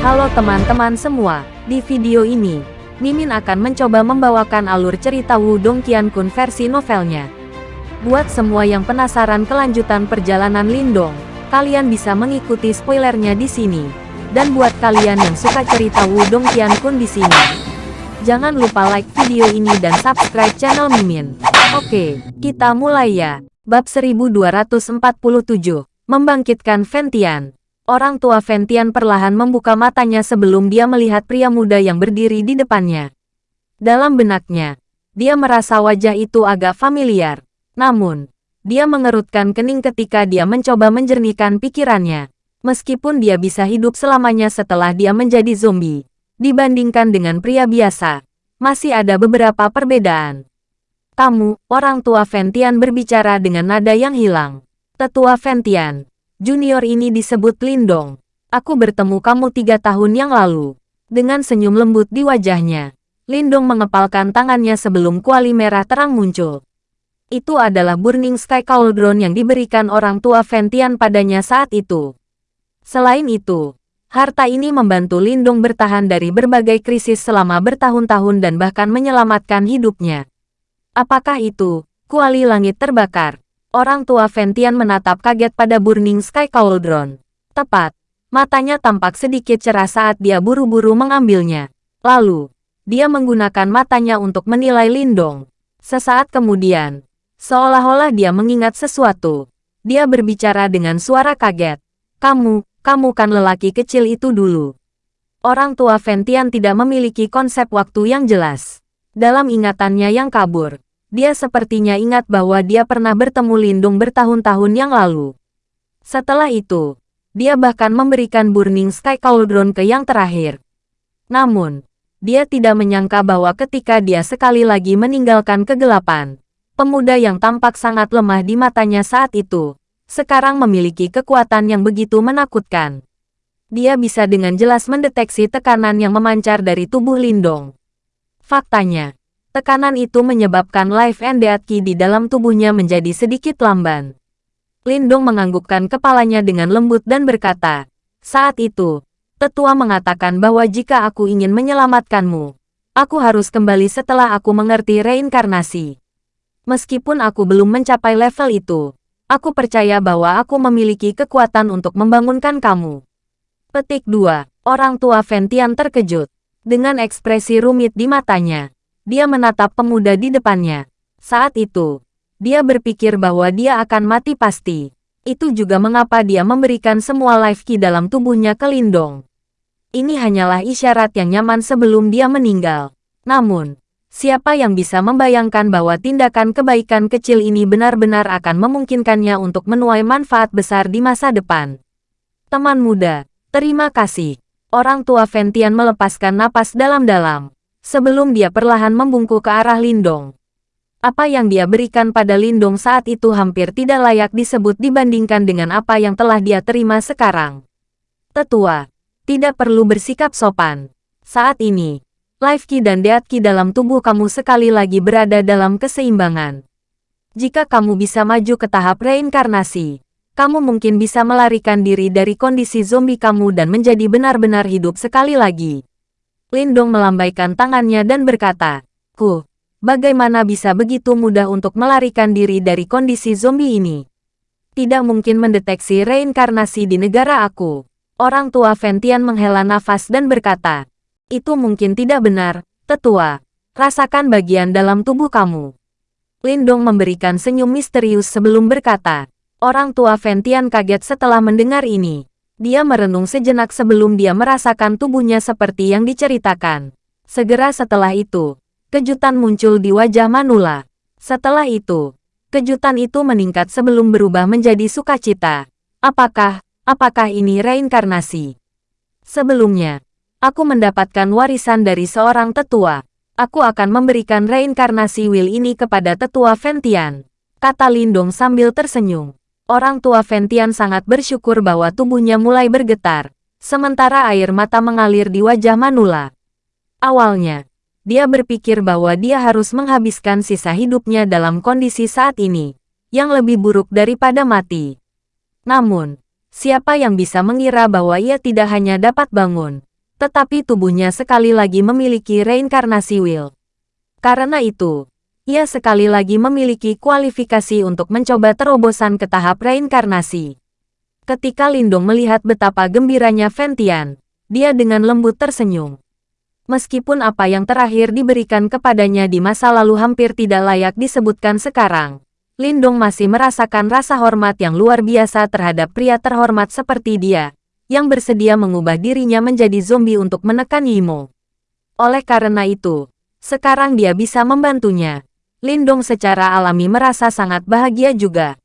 Halo teman-teman semua, di video ini, Mimin akan mencoba membawakan alur cerita Wudong Qiankun versi novelnya. Buat semua yang penasaran kelanjutan perjalanan Lindong, kalian bisa mengikuti spoilernya di sini. Dan buat kalian yang suka cerita Wudong Qiankun di sini, jangan lupa like video ini dan subscribe channel Mimin. Oke, kita mulai ya. Bab 1247, Membangkitkan Ventian. Orang tua Ventian perlahan membuka matanya sebelum dia melihat pria muda yang berdiri di depannya. Dalam benaknya, dia merasa wajah itu agak familiar. Namun, dia mengerutkan kening ketika dia mencoba menjernihkan pikirannya. Meskipun dia bisa hidup selamanya setelah dia menjadi zombie, dibandingkan dengan pria biasa, masih ada beberapa perbedaan. Kamu, orang tua Ventian berbicara dengan nada yang hilang. Tetua Ventian, Junior ini disebut Lindong. Aku bertemu kamu tiga tahun yang lalu. Dengan senyum lembut di wajahnya, Lindong mengepalkan tangannya sebelum kuali merah terang muncul. Itu adalah Burning Sky Cauldron yang diberikan orang tua Ventian padanya saat itu. Selain itu, harta ini membantu Lindong bertahan dari berbagai krisis selama bertahun-tahun dan bahkan menyelamatkan hidupnya. Apakah itu, kuali langit terbakar? Orang tua Ventian menatap kaget pada Burning Sky Cauldron. Tepat, matanya tampak sedikit cerah saat dia buru-buru mengambilnya. Lalu, dia menggunakan matanya untuk menilai Lindong. Sesaat kemudian, seolah-olah dia mengingat sesuatu. Dia berbicara dengan suara kaget. Kamu, kamu kan lelaki kecil itu dulu. Orang tua Ventian tidak memiliki konsep waktu yang jelas. Dalam ingatannya yang kabur, dia sepertinya ingat bahwa dia pernah bertemu Lindung bertahun-tahun yang lalu. Setelah itu, dia bahkan memberikan Burning Sky Cauldron ke yang terakhir. Namun, dia tidak menyangka bahwa ketika dia sekali lagi meninggalkan kegelapan, pemuda yang tampak sangat lemah di matanya saat itu, sekarang memiliki kekuatan yang begitu menakutkan. Dia bisa dengan jelas mendeteksi tekanan yang memancar dari tubuh Lindong. Faktanya, Tekanan itu menyebabkan life and death ki di dalam tubuhnya menjadi sedikit lamban. Lindong menganggukkan kepalanya dengan lembut dan berkata, saat itu, tetua mengatakan bahwa jika aku ingin menyelamatkanmu, aku harus kembali setelah aku mengerti reinkarnasi. Meskipun aku belum mencapai level itu, aku percaya bahwa aku memiliki kekuatan untuk membangunkan kamu. Petik 2. Orang tua Ventian terkejut. Dengan ekspresi rumit di matanya, dia menatap pemuda di depannya. Saat itu, dia berpikir bahwa dia akan mati pasti. Itu juga mengapa dia memberikan semua life key dalam tubuhnya ke Lindong. Ini hanyalah isyarat yang nyaman sebelum dia meninggal. Namun, siapa yang bisa membayangkan bahwa tindakan kebaikan kecil ini benar-benar akan memungkinkannya untuk menuai manfaat besar di masa depan. Teman muda, terima kasih. Orang tua Ventian melepaskan napas dalam-dalam sebelum dia perlahan membungkuk ke arah Lindong. Apa yang dia berikan pada Lindong saat itu hampir tidak layak disebut dibandingkan dengan apa yang telah dia terima sekarang. Tetua, tidak perlu bersikap sopan. Saat ini, Life Ki dan Death Ki dalam tubuh kamu sekali lagi berada dalam keseimbangan. Jika kamu bisa maju ke tahap reinkarnasi, kamu mungkin bisa melarikan diri dari kondisi zombie kamu dan menjadi benar-benar hidup sekali lagi. Lindong melambaikan tangannya dan berkata, Ku, bagaimana bisa begitu mudah untuk melarikan diri dari kondisi zombie ini? Tidak mungkin mendeteksi reinkarnasi di negara aku. Orang tua Ventian menghela nafas dan berkata, Itu mungkin tidak benar, tetua. Rasakan bagian dalam tubuh kamu. Lindong memberikan senyum misterius sebelum berkata, Orang tua Ventian kaget setelah mendengar ini. Dia merenung sejenak sebelum dia merasakan tubuhnya seperti yang diceritakan. Segera setelah itu, kejutan muncul di wajah Manula. Setelah itu, kejutan itu meningkat sebelum berubah menjadi sukacita. Apakah, apakah ini reinkarnasi? Sebelumnya, aku mendapatkan warisan dari seorang tetua. Aku akan memberikan reinkarnasi Will ini kepada tetua Ventian. Kata Lindong sambil tersenyum. Orang tua Ventian sangat bersyukur bahwa tubuhnya mulai bergetar, sementara air mata mengalir di wajah Manula. Awalnya, dia berpikir bahwa dia harus menghabiskan sisa hidupnya dalam kondisi saat ini, yang lebih buruk daripada mati. Namun, siapa yang bisa mengira bahwa ia tidak hanya dapat bangun, Tetapi tubuhnya sekali lagi memiliki reinkarnasi will. Karena itu, ia sekali lagi memiliki kualifikasi untuk mencoba terobosan ke tahap reinkarnasi. Ketika Lindong melihat betapa gembiranya Ventian, dia dengan lembut tersenyum. Meskipun apa yang terakhir diberikan kepadanya di masa lalu hampir tidak layak disebutkan sekarang, Lindong masih merasakan rasa hormat yang luar biasa terhadap pria terhormat seperti dia, yang bersedia mengubah dirinya menjadi zombie untuk menekan Yimo. Oleh karena itu, sekarang dia bisa membantunya. Lindong secara alami merasa sangat bahagia juga.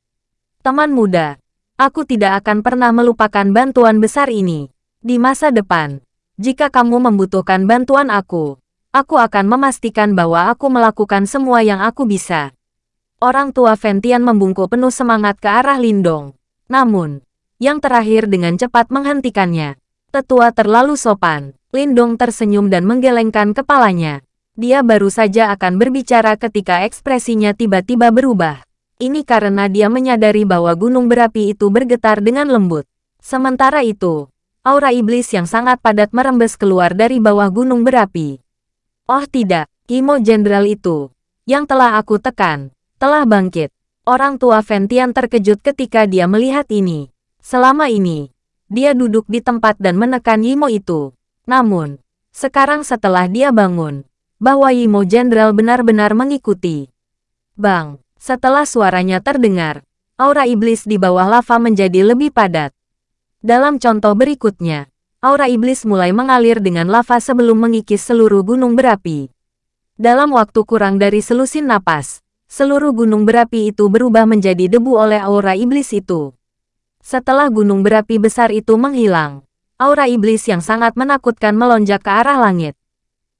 Teman muda, aku tidak akan pernah melupakan bantuan besar ini. Di masa depan, jika kamu membutuhkan bantuan aku, aku akan memastikan bahwa aku melakukan semua yang aku bisa. Orang tua Ventian membungkuk penuh semangat ke arah Lindong. Namun, yang terakhir dengan cepat menghentikannya. Tetua terlalu sopan. Lindong tersenyum dan menggelengkan kepalanya. Dia baru saja akan berbicara ketika ekspresinya tiba-tiba berubah. Ini karena dia menyadari bahwa gunung berapi itu bergetar dengan lembut. Sementara itu, aura iblis yang sangat padat merembes keluar dari bawah gunung berapi. Oh tidak, Imo Jenderal itu, yang telah aku tekan, telah bangkit. Orang tua Ventian terkejut ketika dia melihat ini. Selama ini, dia duduk di tempat dan menekan Imo itu. Namun, sekarang setelah dia bangun, bahwa Yimo Jenderal benar-benar mengikuti. Bang, setelah suaranya terdengar, aura iblis di bawah lava menjadi lebih padat. Dalam contoh berikutnya, aura iblis mulai mengalir dengan lava sebelum mengikis seluruh gunung berapi. Dalam waktu kurang dari selusin napas, seluruh gunung berapi itu berubah menjadi debu oleh aura iblis itu. Setelah gunung berapi besar itu menghilang, aura iblis yang sangat menakutkan melonjak ke arah langit.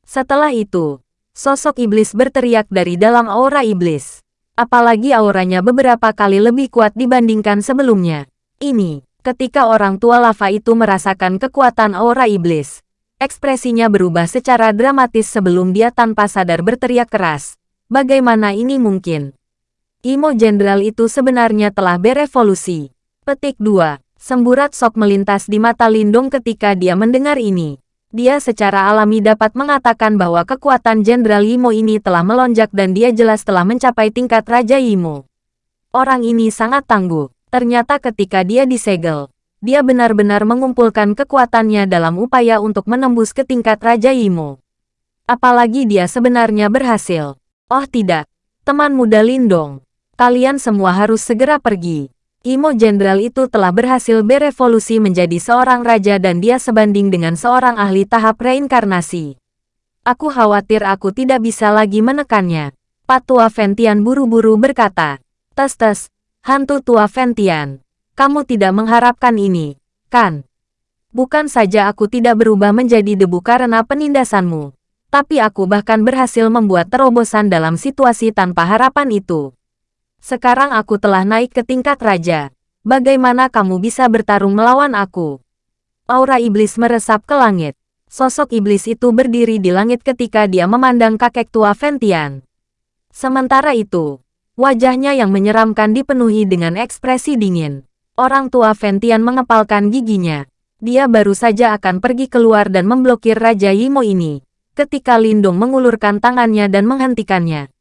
Setelah itu, sosok iblis berteriak dari dalam aura iblis. Apalagi auranya beberapa kali lebih kuat dibandingkan sebelumnya. Ini, ketika orang tua lava itu merasakan kekuatan aura iblis. Ekspresinya berubah secara dramatis sebelum dia tanpa sadar berteriak keras. Bagaimana ini mungkin? Imo Jenderal itu sebenarnya telah berevolusi. Petik 2. Semburat sok melintas di mata Lindung ketika dia mendengar ini dia secara alami dapat mengatakan bahwa kekuatan Jenderal Yimo ini telah melonjak dan dia jelas telah mencapai tingkat Raja Yimo. Orang ini sangat tangguh. Ternyata ketika dia disegel, dia benar-benar mengumpulkan kekuatannya dalam upaya untuk menembus ke tingkat Raja Yimo. Apalagi dia sebenarnya berhasil. Oh tidak, teman muda Lindong. Kalian semua harus segera pergi. Imo Jenderal itu telah berhasil berevolusi menjadi seorang raja dan dia sebanding dengan seorang ahli tahap reinkarnasi. Aku khawatir aku tidak bisa lagi menekannya. Patua Ventian buru-buru berkata, Tes-tes, hantu tua Ventian, kamu tidak mengharapkan ini, kan? Bukan saja aku tidak berubah menjadi debu karena penindasanmu, tapi aku bahkan berhasil membuat terobosan dalam situasi tanpa harapan itu. Sekarang aku telah naik ke tingkat raja. Bagaimana kamu bisa bertarung melawan aku? Aura iblis meresap ke langit. Sosok iblis itu berdiri di langit ketika dia memandang kakek tua Ventian. Sementara itu, wajahnya yang menyeramkan dipenuhi dengan ekspresi dingin. Orang tua Ventian mengepalkan giginya. Dia baru saja akan pergi keluar dan memblokir Raja Yimo ini, ketika Lindung mengulurkan tangannya dan menghentikannya.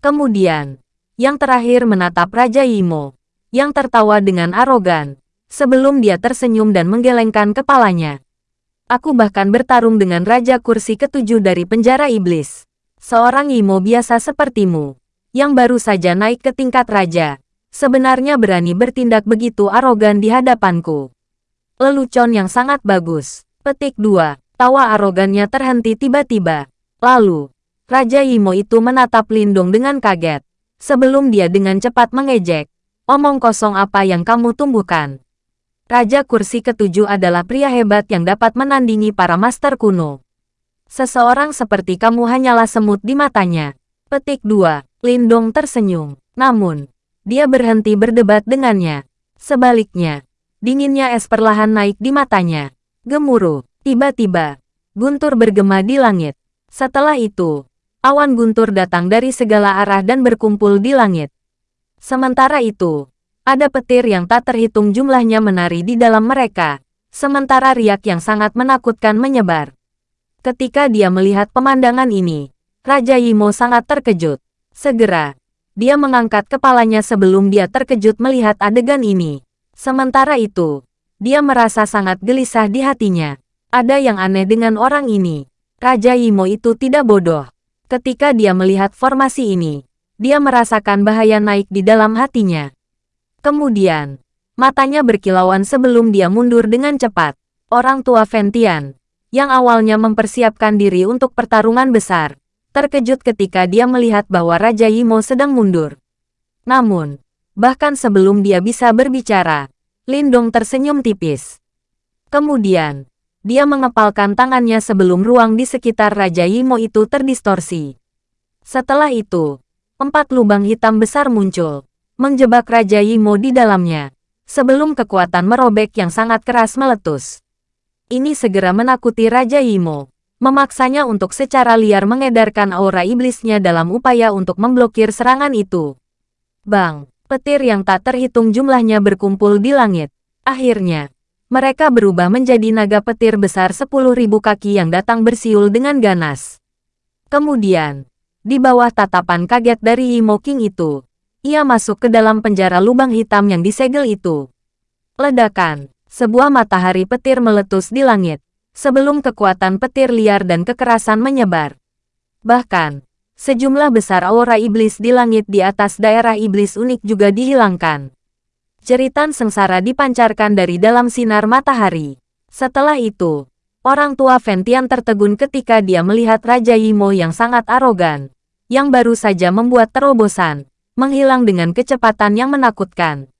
Kemudian, yang terakhir menatap Raja Yimo, yang tertawa dengan arogan, sebelum dia tersenyum dan menggelengkan kepalanya. Aku bahkan bertarung dengan Raja Kursi ketujuh dari penjara iblis. Seorang Yimo biasa sepertimu, yang baru saja naik ke tingkat raja, sebenarnya berani bertindak begitu arogan di hadapanku. Lelucon yang sangat bagus. Petik 2. Tawa arogannya terhenti tiba-tiba. Lalu, Raja Yimo itu menatap Lindung dengan kaget sebelum dia dengan cepat mengejek. Omong kosong apa yang kamu tumbuhkan? Raja kursi ketujuh adalah pria hebat yang dapat menandingi para master kuno. Seseorang seperti kamu hanyalah semut di matanya. Petik 2. Lindong tersenyum. Namun, dia berhenti berdebat dengannya. Sebaliknya, dinginnya es perlahan naik di matanya. Gemuruh. Tiba-tiba, guntur bergema di langit. Setelah itu, Awan guntur datang dari segala arah dan berkumpul di langit. Sementara itu, ada petir yang tak terhitung jumlahnya menari di dalam mereka. sementara riak yang sangat menakutkan menyebar. Ketika dia melihat pemandangan ini, Raja Yimo sangat terkejut. Segera, dia mengangkat kepalanya sebelum dia terkejut melihat adegan ini. Sementara itu, dia merasa sangat gelisah di hatinya. Ada yang aneh dengan orang ini. Raja Yimo itu tidak bodoh. Ketika dia melihat formasi ini, dia merasakan bahaya naik di dalam hatinya. Kemudian, matanya berkilauan sebelum dia mundur dengan cepat. Orang tua Ventian, yang awalnya mempersiapkan diri untuk pertarungan besar, terkejut ketika dia melihat bahwa Raja Yimo sedang mundur. Namun, bahkan sebelum dia bisa berbicara, Lindong tersenyum tipis. Kemudian, dia mengepalkan tangannya sebelum ruang di sekitar Raja Yimo itu terdistorsi. Setelah itu, empat lubang hitam besar muncul, menjebak Raja Yimo di dalamnya, sebelum kekuatan merobek yang sangat keras meletus. Ini segera menakuti Raja Yimo, memaksanya untuk secara liar mengedarkan aura iblisnya dalam upaya untuk memblokir serangan itu. Bang, petir yang tak terhitung jumlahnya berkumpul di langit. Akhirnya, mereka berubah menjadi naga petir besar 10.000 kaki yang datang bersiul dengan ganas. Kemudian, di bawah tatapan kaget dari Imo King itu, ia masuk ke dalam penjara lubang hitam yang disegel itu. Ledakan, sebuah matahari petir meletus di langit, sebelum kekuatan petir liar dan kekerasan menyebar. Bahkan, sejumlah besar aura iblis di langit di atas daerah iblis unik juga dihilangkan. Jeritan sengsara dipancarkan dari dalam sinar matahari. Setelah itu, orang tua Ventian tertegun ketika dia melihat Raja Yimo yang sangat arogan, yang baru saja membuat terobosan, menghilang dengan kecepatan yang menakutkan.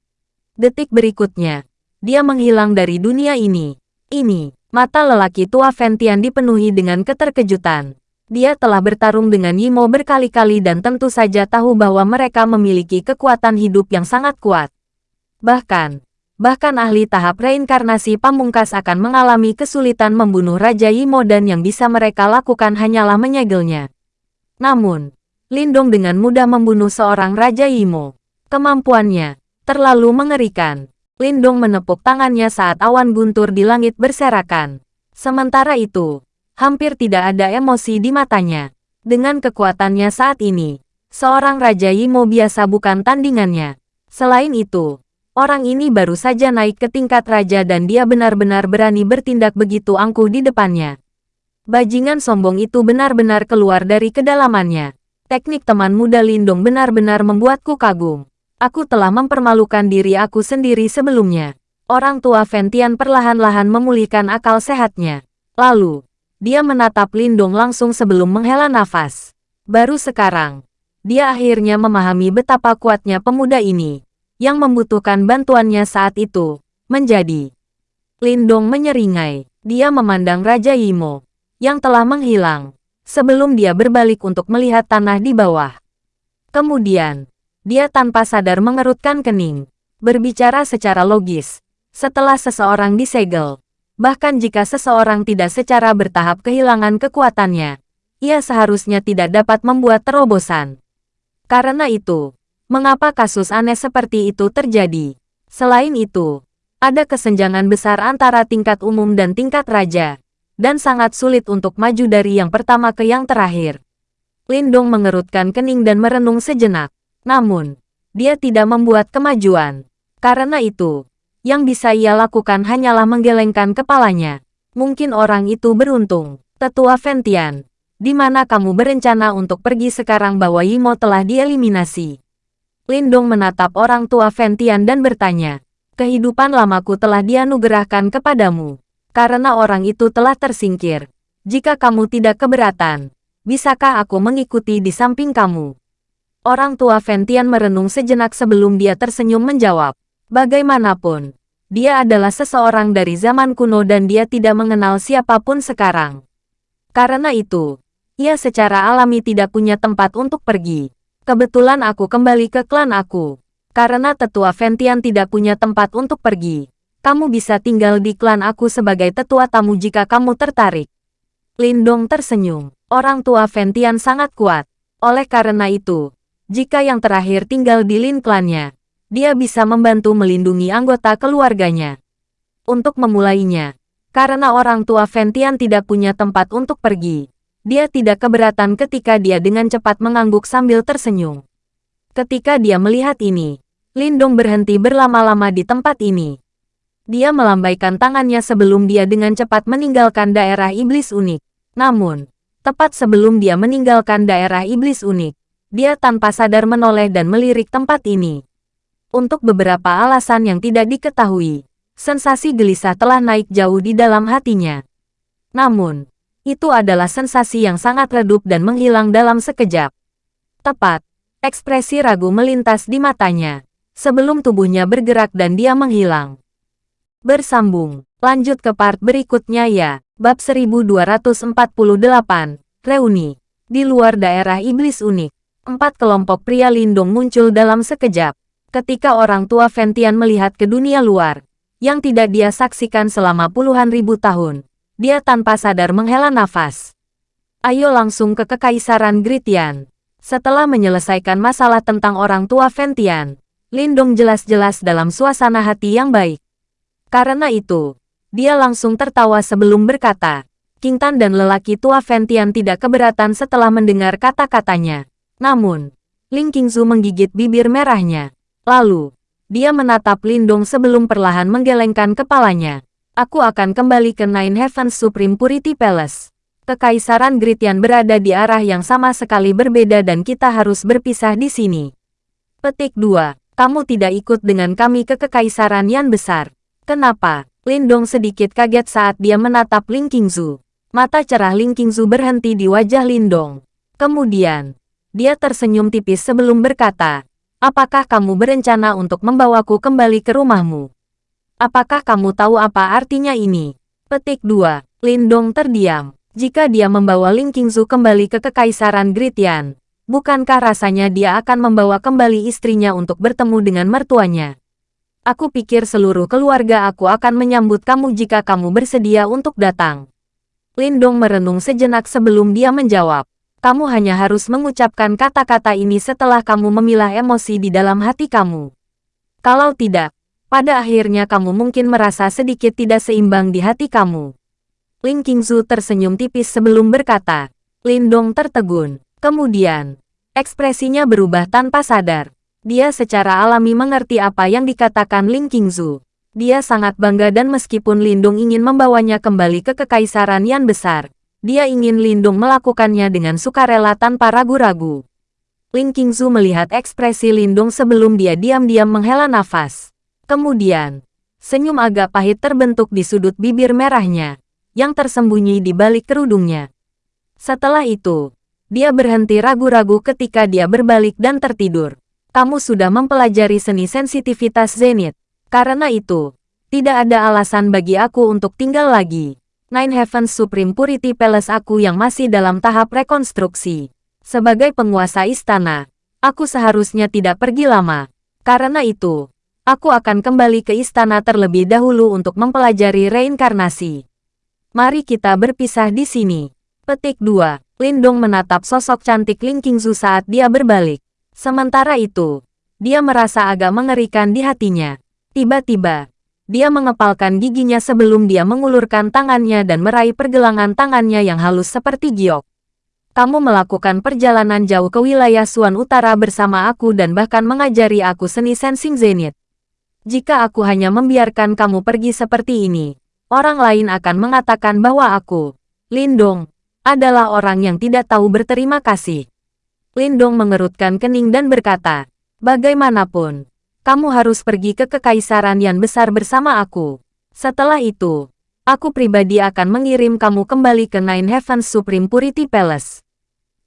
Detik berikutnya, dia menghilang dari dunia ini. Ini, mata lelaki tua Ventian dipenuhi dengan keterkejutan. Dia telah bertarung dengan Yimo berkali-kali dan tentu saja tahu bahwa mereka memiliki kekuatan hidup yang sangat kuat. Bahkan, bahkan ahli tahap reinkarnasi pamungkas akan mengalami kesulitan membunuh Raja Yimo dan yang bisa mereka lakukan hanyalah menyegelnya. Namun, Lindong dengan mudah membunuh seorang Raja Yimo. Kemampuannya terlalu mengerikan. Lindong menepuk tangannya saat awan guntur di langit berserakan. Sementara itu, hampir tidak ada emosi di matanya. Dengan kekuatannya saat ini, seorang Raja Yimo biasa bukan tandingannya. Selain itu, Orang ini baru saja naik ke tingkat raja dan dia benar-benar berani bertindak begitu angkuh di depannya. Bajingan sombong itu benar-benar keluar dari kedalamannya. Teknik teman muda Lindong benar-benar membuatku kagum. Aku telah mempermalukan diri aku sendiri sebelumnya. Orang tua Ventian perlahan-lahan memulihkan akal sehatnya. Lalu, dia menatap Lindong langsung sebelum menghela nafas. Baru sekarang, dia akhirnya memahami betapa kuatnya pemuda ini yang membutuhkan bantuannya saat itu, menjadi. Lindong menyeringai. Dia memandang Raja Yimo, yang telah menghilang, sebelum dia berbalik untuk melihat tanah di bawah. Kemudian, dia tanpa sadar mengerutkan kening, berbicara secara logis. Setelah seseorang disegel, bahkan jika seseorang tidak secara bertahap kehilangan kekuatannya, ia seharusnya tidak dapat membuat terobosan. Karena itu, Mengapa kasus aneh seperti itu terjadi? Selain itu, ada kesenjangan besar antara tingkat umum dan tingkat raja, dan sangat sulit untuk maju dari yang pertama ke yang terakhir. Lindong mengerutkan kening dan merenung sejenak. Namun, dia tidak membuat kemajuan. Karena itu, yang bisa ia lakukan hanyalah menggelengkan kepalanya. Mungkin orang itu beruntung. Tetua Ventian, di mana kamu berencana untuk pergi sekarang bahwa Yimo telah dieliminasi? Lindong menatap orang tua Ventian dan bertanya, kehidupan lamaku telah dianugerahkan kepadamu. Karena orang itu telah tersingkir. Jika kamu tidak keberatan, bisakah aku mengikuti di samping kamu? Orang tua Ventian merenung sejenak sebelum dia tersenyum menjawab. Bagaimanapun, dia adalah seseorang dari zaman kuno dan dia tidak mengenal siapa pun sekarang. Karena itu, ia secara alami tidak punya tempat untuk pergi. Kebetulan aku kembali ke klan aku. Karena tetua Ventian tidak punya tempat untuk pergi. Kamu bisa tinggal di klan aku sebagai tetua tamu jika kamu tertarik. Lindong tersenyum. Orang tua Ventian sangat kuat. Oleh karena itu, jika yang terakhir tinggal di Lin klannya, dia bisa membantu melindungi anggota keluarganya. untuk memulainya. Karena orang tua Ventian tidak punya tempat untuk pergi. Dia tidak keberatan ketika dia dengan cepat mengangguk sambil tersenyum. Ketika dia melihat ini, Lindong berhenti berlama-lama di tempat ini. Dia melambaikan tangannya sebelum dia dengan cepat meninggalkan daerah iblis unik. Namun, tepat sebelum dia meninggalkan daerah iblis unik, dia tanpa sadar menoleh dan melirik tempat ini. Untuk beberapa alasan yang tidak diketahui, Sensasi gelisah telah naik jauh di dalam hatinya. Namun, itu adalah sensasi yang sangat redup dan menghilang dalam sekejap. Tepat, ekspresi ragu melintas di matanya, sebelum tubuhnya bergerak dan dia menghilang. Bersambung, lanjut ke part berikutnya ya, bab 1248, Reuni. Di luar daerah iblis unik, empat kelompok pria lindung muncul dalam sekejap. Ketika orang tua Ventian melihat ke dunia luar, yang tidak dia saksikan selama puluhan ribu tahun. Dia tanpa sadar menghela nafas. Ayo langsung ke Kekaisaran Gritian. Setelah menyelesaikan masalah tentang orang tua Ventian, Lindong jelas-jelas dalam suasana hati yang baik. Karena itu, dia langsung tertawa sebelum berkata, Kintan dan lelaki tua Ventian tidak keberatan setelah mendengar kata-katanya. Namun, Ling Qingzu menggigit bibir merahnya. Lalu, dia menatap Lindong sebelum perlahan menggelengkan kepalanya. Aku akan kembali ke Nine Heavens Supreme Purity Palace. Kekaisaran Gritian berada di arah yang sama sekali berbeda dan kita harus berpisah di sini. Petik 2. Kamu tidak ikut dengan kami ke Kekaisaran yang besar. Kenapa? Lindong sedikit kaget saat dia menatap Ling Qingzu. Mata cerah Ling Qingzu berhenti di wajah Lindong. Kemudian, dia tersenyum tipis sebelum berkata, Apakah kamu berencana untuk membawaku kembali ke rumahmu? Apakah kamu tahu apa artinya ini? Petik 2. Lindong terdiam. Jika dia membawa Ling Qingzu kembali ke Kekaisaran Gritian, bukankah rasanya dia akan membawa kembali istrinya untuk bertemu dengan mertuanya? Aku pikir seluruh keluarga aku akan menyambut kamu jika kamu bersedia untuk datang. Lindong merenung sejenak sebelum dia menjawab kamu hanya harus mengucapkan kata-kata ini setelah kamu memilah emosi di dalam hati kamu. Kalau tidak, pada akhirnya kamu mungkin merasa sedikit tidak seimbang di hati kamu. Ling Qingzu tersenyum tipis sebelum berkata. Lindong tertegun. Kemudian, ekspresinya berubah tanpa sadar. Dia secara alami mengerti apa yang dikatakan Ling Qingzu. Dia sangat bangga dan meskipun Lindung ingin membawanya kembali ke kekaisaran yang besar, dia ingin Lindung melakukannya dengan sukarela tanpa ragu-ragu. Ling Qingzu melihat ekspresi Lindung sebelum dia diam-diam menghela nafas. Kemudian, senyum agak pahit terbentuk di sudut bibir merahnya, yang tersembunyi di balik kerudungnya. Setelah itu, dia berhenti ragu-ragu ketika dia berbalik dan tertidur. Kamu sudah mempelajari seni sensitivitas Zenith. Karena itu, tidak ada alasan bagi aku untuk tinggal lagi. Nine Heavens Supreme Purity Palace aku yang masih dalam tahap rekonstruksi. Sebagai penguasa istana, aku seharusnya tidak pergi lama. Karena itu, aku akan kembali ke istana terlebih dahulu untuk mempelajari reinkarnasi. Mari kita berpisah di sini. Petik 2. Lindong menatap sosok cantik Ling Qingzu saat dia berbalik. Sementara itu, dia merasa agak mengerikan di hatinya. Tiba-tiba, dia mengepalkan giginya sebelum dia mengulurkan tangannya dan meraih pergelangan tangannya yang halus seperti giok. Kamu melakukan perjalanan jauh ke wilayah Suan Utara bersama aku dan bahkan mengajari aku seni sensing zenith. Jika aku hanya membiarkan kamu pergi seperti ini, orang lain akan mengatakan bahwa aku, Lindong, adalah orang yang tidak tahu berterima kasih. Lindong mengerutkan kening dan berkata, bagaimanapun, kamu harus pergi ke kekaisaran yang besar bersama aku. Setelah itu, aku pribadi akan mengirim kamu kembali ke Nine Heavens Supreme Purity Palace.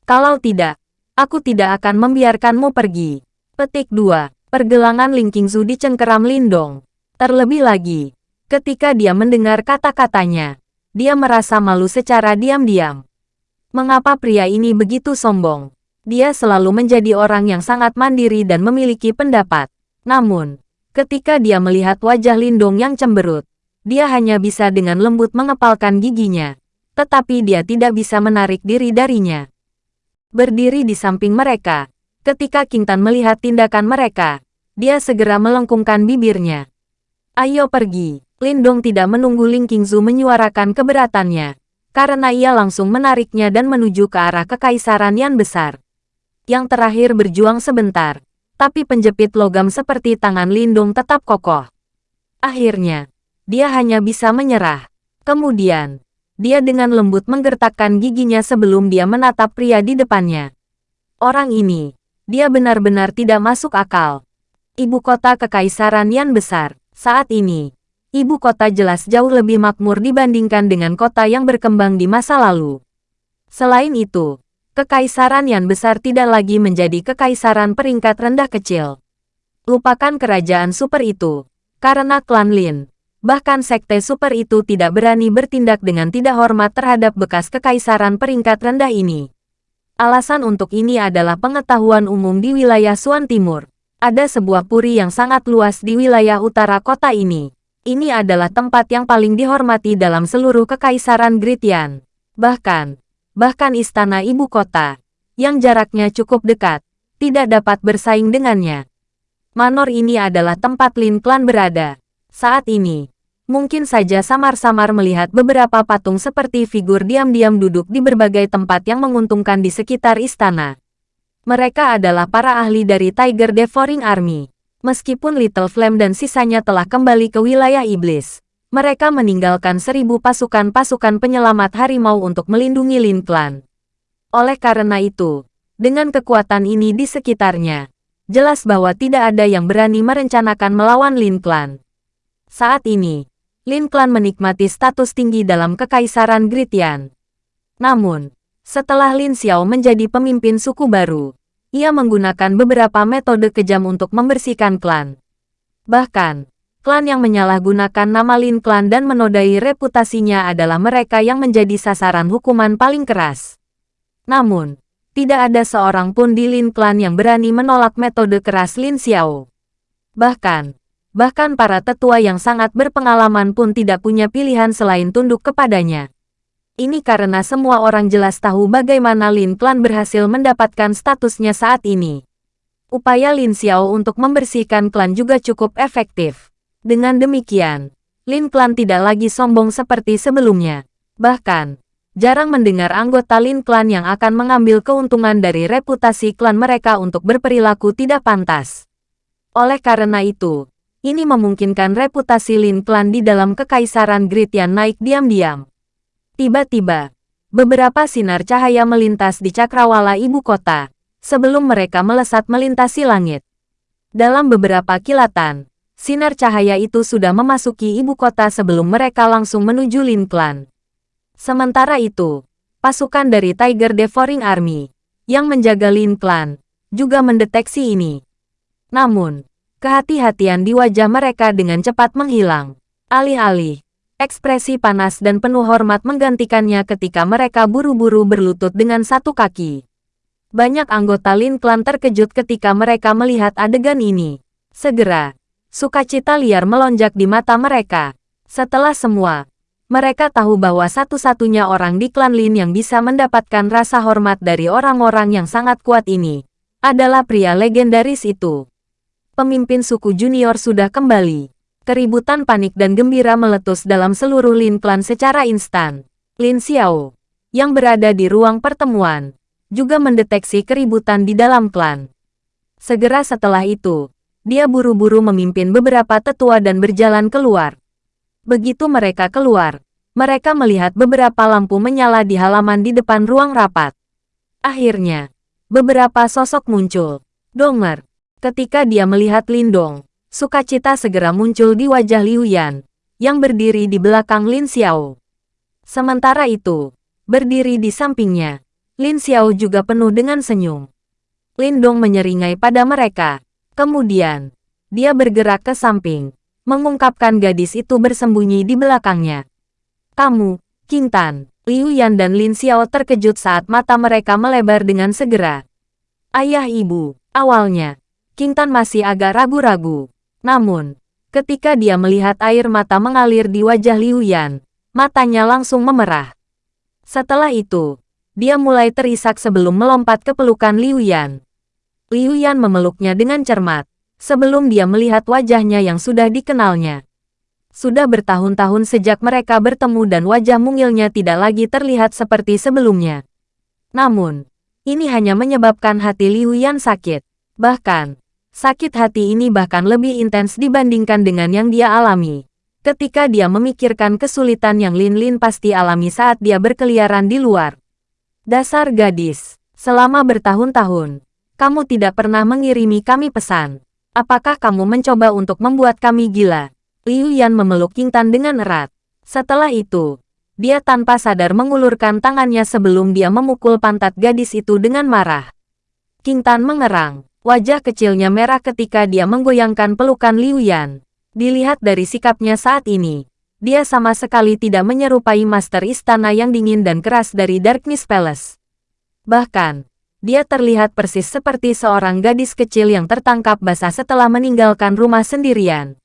Kalau tidak, aku tidak akan membiarkanmu pergi. Petik 2. Pergelangan Ling Qingzu dicengkeram Lindong. Terlebih lagi, ketika dia mendengar kata-katanya, dia merasa malu secara diam-diam. Mengapa pria ini begitu sombong? Dia selalu menjadi orang yang sangat mandiri dan memiliki pendapat. Namun, ketika dia melihat wajah Lindong yang cemberut, dia hanya bisa dengan lembut mengepalkan giginya. Tetapi dia tidak bisa menarik diri darinya. Berdiri di samping mereka, ketika Kintan melihat tindakan mereka, dia segera melengkungkan bibirnya. Ayo pergi. Lindong tidak menunggu Ling Qingzu menyuarakan keberatannya, karena ia langsung menariknya dan menuju ke arah kekaisaran yang besar. Yang terakhir berjuang sebentar, tapi penjepit logam seperti tangan Lindung tetap kokoh. Akhirnya, dia hanya bisa menyerah. Kemudian, dia dengan lembut menggertakkan giginya sebelum dia menatap pria di depannya. Orang ini, dia benar-benar tidak masuk akal. Ibu kota kekaisaran yang besar, saat ini, ibu kota jelas jauh lebih makmur dibandingkan dengan kota yang berkembang di masa lalu. Selain itu, Kekaisaran yang besar tidak lagi menjadi kekaisaran peringkat rendah kecil. Lupakan kerajaan super itu, karena klan Lin, bahkan sekte super itu tidak berani bertindak dengan tidak hormat terhadap bekas kekaisaran peringkat rendah ini. Alasan untuk ini adalah pengetahuan umum di wilayah Suan Timur. Ada sebuah puri yang sangat luas di wilayah utara kota ini. Ini adalah tempat yang paling dihormati dalam seluruh kekaisaran Gritian. Bahkan, bahkan istana ibu kota, yang jaraknya cukup dekat, tidak dapat bersaing dengannya. Manor ini adalah tempat Lin Klan berada. Saat ini, mungkin saja samar-samar melihat beberapa patung seperti figur diam-diam duduk di berbagai tempat yang menguntungkan di sekitar istana. Mereka adalah para ahli dari Tiger Devouring Army. Meskipun Little Flame dan sisanya telah kembali ke wilayah iblis, mereka meninggalkan seribu pasukan-pasukan penyelamat harimau untuk melindungi Lin Clan. Oleh karena itu, dengan kekuatan ini di sekitarnya, jelas bahwa tidak ada yang berani merencanakan melawan Lin Clan. Saat ini, Lin Clan menikmati status tinggi dalam kekaisaran Gritian. Namun, setelah Lin Xiao menjadi pemimpin suku baru, ia menggunakan beberapa metode kejam untuk membersihkan klan. Bahkan, klan yang menyalahgunakan nama Lin Klan dan menodai reputasinya adalah mereka yang menjadi sasaran hukuman paling keras. Namun, tidak ada seorang pun di Lin Klan yang berani menolak metode keras Lin Xiao. Bahkan, bahkan para tetua yang sangat berpengalaman pun tidak punya pilihan selain tunduk kepadanya. Ini karena semua orang jelas tahu bagaimana Lin Klan berhasil mendapatkan statusnya saat ini. Upaya Lin Xiao untuk membersihkan klan juga cukup efektif. Dengan demikian, Lin Clan tidak lagi sombong seperti sebelumnya. Bahkan, jarang mendengar anggota Lin Clan yang akan mengambil keuntungan dari reputasi klan mereka untuk berperilaku tidak pantas. Oleh karena itu, ini memungkinkan reputasi Lin Clan di dalam kekaisaran Gritian naik diam-diam. Tiba-tiba, beberapa sinar cahaya melintas di cakrawala ibu kota, sebelum mereka melesat melintasi langit. Dalam beberapa kilatan, sinar cahaya itu sudah memasuki ibu kota sebelum mereka langsung menuju Lin Clan. Sementara itu, pasukan dari Tiger Devouring Army, yang menjaga Lin Clan, juga mendeteksi ini. Namun, kehati-hatian di wajah mereka dengan cepat menghilang. Alih-alih, ekspresi panas dan penuh hormat menggantikannya ketika mereka buru-buru berlutut dengan satu kaki. Banyak anggota Lin Clan terkejut ketika mereka melihat adegan ini. Segera, Sukacita liar melonjak di mata mereka. Setelah semua, mereka tahu bahwa satu-satunya orang di klan Lin yang bisa mendapatkan rasa hormat dari orang-orang yang sangat kuat ini adalah pria legendaris itu. Pemimpin suku junior sudah kembali. Keributan panik dan gembira meletus dalam seluruh Lin klan secara instan. Lin Xiao, yang berada di ruang pertemuan, juga mendeteksi keributan di dalam klan. Segera setelah itu, dia buru-buru memimpin beberapa tetua dan berjalan keluar. Begitu mereka keluar, mereka melihat beberapa lampu menyala di halaman di depan ruang rapat. Akhirnya, beberapa sosok muncul. Donger, ketika dia melihat Lindong, sukacita segera muncul di wajah Liu Yan, yang berdiri di belakang Lin Xiao. Sementara itu, berdiri di sampingnya, Lin Xiao juga penuh dengan senyum. Lindong menyeringai pada mereka, Kemudian, dia bergerak ke samping, mengungkapkan gadis itu bersembunyi di belakangnya. Kamu, King Tan, Liu Yan dan Lin Xiao terkejut saat mata mereka melebar dengan segera. Ayah ibu, awalnya, King Tan masih agak ragu-ragu. Namun, ketika dia melihat air mata mengalir di wajah Liu Yan, matanya langsung memerah. Setelah itu, dia mulai terisak sebelum melompat ke pelukan Liu Yan. Liu Yan memeluknya dengan cermat, sebelum dia melihat wajahnya yang sudah dikenalnya. Sudah bertahun-tahun sejak mereka bertemu dan wajah mungilnya tidak lagi terlihat seperti sebelumnya. Namun, ini hanya menyebabkan hati Liu Yan sakit. Bahkan, sakit hati ini bahkan lebih intens dibandingkan dengan yang dia alami. Ketika dia memikirkan kesulitan yang Lin Lin pasti alami saat dia berkeliaran di luar. Dasar gadis, selama bertahun-tahun, kamu tidak pernah mengirimi kami pesan. Apakah kamu mencoba untuk membuat kami gila? Liu Yan memeluk King Tan dengan erat. Setelah itu, dia tanpa sadar mengulurkan tangannya sebelum dia memukul pantat gadis itu dengan marah. King Tan mengerang. Wajah kecilnya merah ketika dia menggoyangkan pelukan Liu Yan. Dilihat dari sikapnya saat ini, dia sama sekali tidak menyerupai master istana yang dingin dan keras dari Darkness Palace. Bahkan, dia terlihat persis seperti seorang gadis kecil yang tertangkap basah setelah meninggalkan rumah sendirian.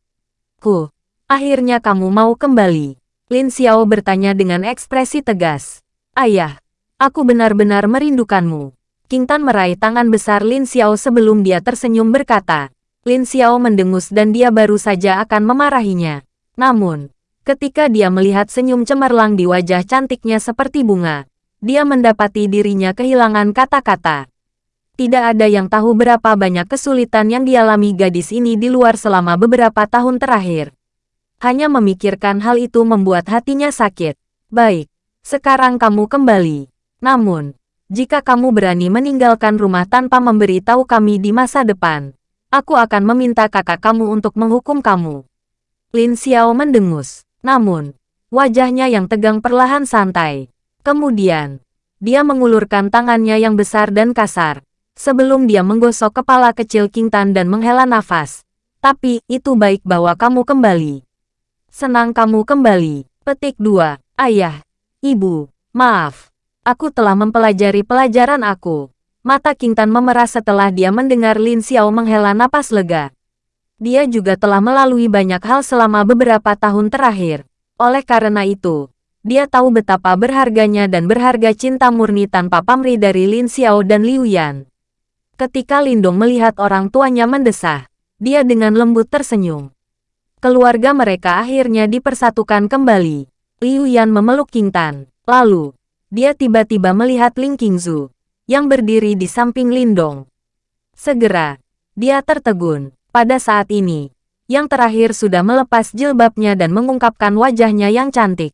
Ku, akhirnya kamu mau kembali. Lin Xiao bertanya dengan ekspresi tegas. Ayah, aku benar-benar merindukanmu. King Tan meraih tangan besar Lin Xiao sebelum dia tersenyum berkata. Lin Xiao mendengus dan dia baru saja akan memarahinya. Namun, ketika dia melihat senyum cemerlang di wajah cantiknya seperti bunga, dia mendapati dirinya kehilangan kata-kata. Tidak ada yang tahu berapa banyak kesulitan yang dialami gadis ini di luar selama beberapa tahun terakhir. Hanya memikirkan hal itu membuat hatinya sakit. Baik, sekarang kamu kembali. Namun, jika kamu berani meninggalkan rumah tanpa memberi tahu kami di masa depan, aku akan meminta kakak kamu untuk menghukum kamu. Lin Xiao mendengus. Namun, wajahnya yang tegang perlahan santai. Kemudian, dia mengulurkan tangannya yang besar dan kasar, sebelum dia menggosok kepala kecil King Tan dan menghela nafas. Tapi, itu baik bahwa kamu kembali. Senang kamu kembali. Petik 2. Ayah. Ibu. Maaf. Aku telah mempelajari pelajaran aku. Mata King Tan memerah setelah dia mendengar Lin Xiao menghela napas lega. Dia juga telah melalui banyak hal selama beberapa tahun terakhir. Oleh karena itu, dia tahu betapa berharganya dan berharga cinta murni tanpa pamrih dari Lin Xiao dan Liu Yan. Ketika Lindong melihat orang tuanya mendesah, dia dengan lembut tersenyum. Keluarga mereka akhirnya dipersatukan kembali. Liu Yan memeluk King Tan. Lalu, dia tiba-tiba melihat Ling Qingzu, yang berdiri di samping Lindong. Segera, dia tertegun. Pada saat ini, yang terakhir sudah melepas jilbabnya dan mengungkapkan wajahnya yang cantik.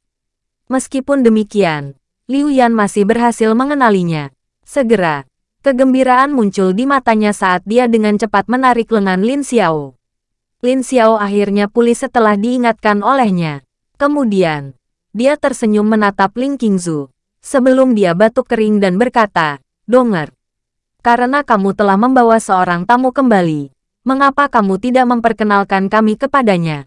Meskipun demikian, Liu Yan masih berhasil mengenalinya. Segera, Kegembiraan muncul di matanya saat dia dengan cepat menarik lengan Lin Xiao. Lin Xiao akhirnya pulih setelah diingatkan olehnya. Kemudian, dia tersenyum menatap Ling Qingzu, sebelum dia batuk kering dan berkata, Donger, karena kamu telah membawa seorang tamu kembali, mengapa kamu tidak memperkenalkan kami kepadanya?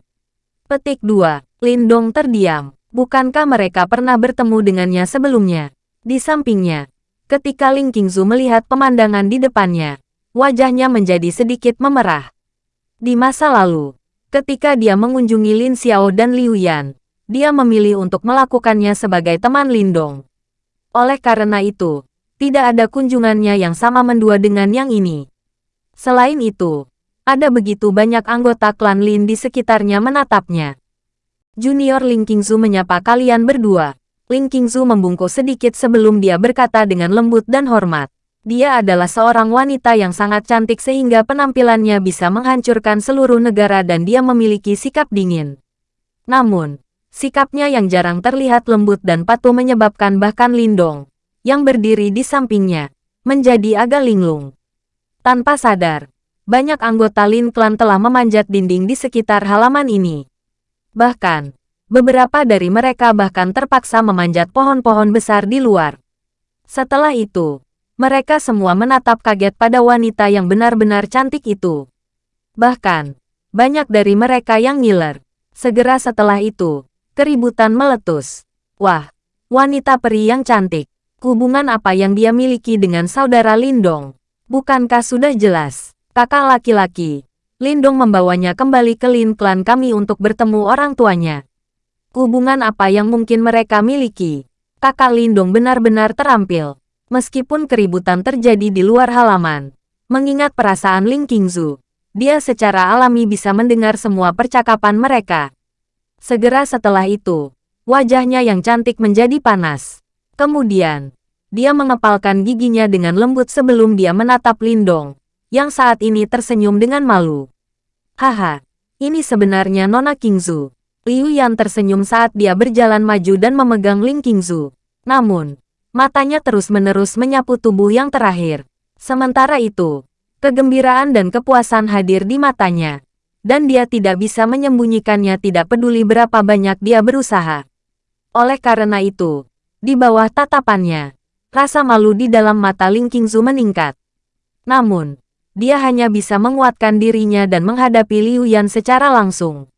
Petik 2. Lindong terdiam. Bukankah mereka pernah bertemu dengannya sebelumnya? Di sampingnya, Ketika Ling Qingzu melihat pemandangan di depannya, wajahnya menjadi sedikit memerah. Di masa lalu, ketika dia mengunjungi Lin Xiao dan Liu Yan, dia memilih untuk melakukannya sebagai teman Lindong. Oleh karena itu, tidak ada kunjungannya yang sama mendua dengan yang ini. Selain itu, ada begitu banyak anggota klan Lin di sekitarnya menatapnya. Junior Ling Qingzu menyapa kalian berdua. Ling Qingzu membungkuk sedikit sebelum dia berkata dengan lembut dan hormat. Dia adalah seorang wanita yang sangat cantik sehingga penampilannya bisa menghancurkan seluruh negara dan dia memiliki sikap dingin. Namun, sikapnya yang jarang terlihat lembut dan patuh menyebabkan bahkan Lindong, yang berdiri di sampingnya, menjadi agak linglung. Tanpa sadar, banyak anggota Lin Clan telah memanjat dinding di sekitar halaman ini. Bahkan, Beberapa dari mereka bahkan terpaksa memanjat pohon-pohon besar di luar. Setelah itu, mereka semua menatap kaget pada wanita yang benar-benar cantik itu. Bahkan, banyak dari mereka yang ngiler. Segera setelah itu, keributan meletus. Wah, wanita peri yang cantik. Hubungan apa yang dia miliki dengan saudara Lindong? Bukankah sudah jelas? Kakak laki-laki, Lindong membawanya kembali ke Lin Clan kami untuk bertemu orang tuanya. Hubungan apa yang mungkin mereka miliki? Kakak Lindong benar-benar terampil. Meskipun keributan terjadi di luar halaman, mengingat perasaan Ling Qingzu, dia secara alami bisa mendengar semua percakapan mereka. Segera setelah itu, wajahnya yang cantik menjadi panas. Kemudian, dia mengepalkan giginya dengan lembut sebelum dia menatap Lindong, yang saat ini tersenyum dengan malu. Haha, ini sebenarnya Nona Kingzu. Liu Yan tersenyum saat dia berjalan maju dan memegang Ling Qingzu. Namun, matanya terus-menerus menyapu tubuh yang terakhir. Sementara itu, kegembiraan dan kepuasan hadir di matanya. Dan dia tidak bisa menyembunyikannya tidak peduli berapa banyak dia berusaha. Oleh karena itu, di bawah tatapannya, rasa malu di dalam mata Ling Qingzu meningkat. Namun, dia hanya bisa menguatkan dirinya dan menghadapi Liu Yan secara langsung.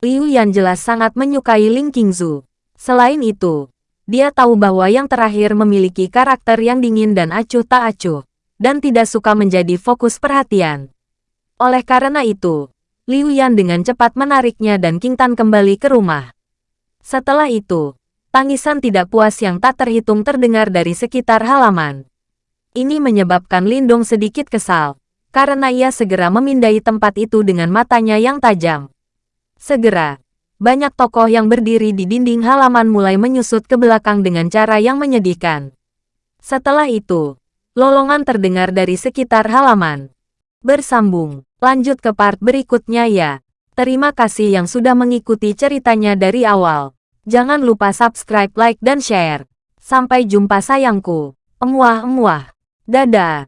Liu Yan jelas sangat menyukai Ling Qingzu. Selain itu, dia tahu bahwa yang terakhir memiliki karakter yang dingin dan acuh tak acuh, dan tidak suka menjadi fokus perhatian. Oleh karena itu, Liu Yan dengan cepat menariknya dan King Tan kembali ke rumah. Setelah itu, tangisan tidak puas yang tak terhitung terdengar dari sekitar halaman. Ini menyebabkan Lindong sedikit kesal, karena ia segera memindai tempat itu dengan matanya yang tajam. Segera, banyak tokoh yang berdiri di dinding halaman mulai menyusut ke belakang dengan cara yang menyedihkan. Setelah itu, lolongan terdengar dari sekitar halaman. Bersambung, lanjut ke part berikutnya ya. Terima kasih yang sudah mengikuti ceritanya dari awal. Jangan lupa subscribe, like, dan share. Sampai jumpa sayangku. Emuah-emuah. Dadah.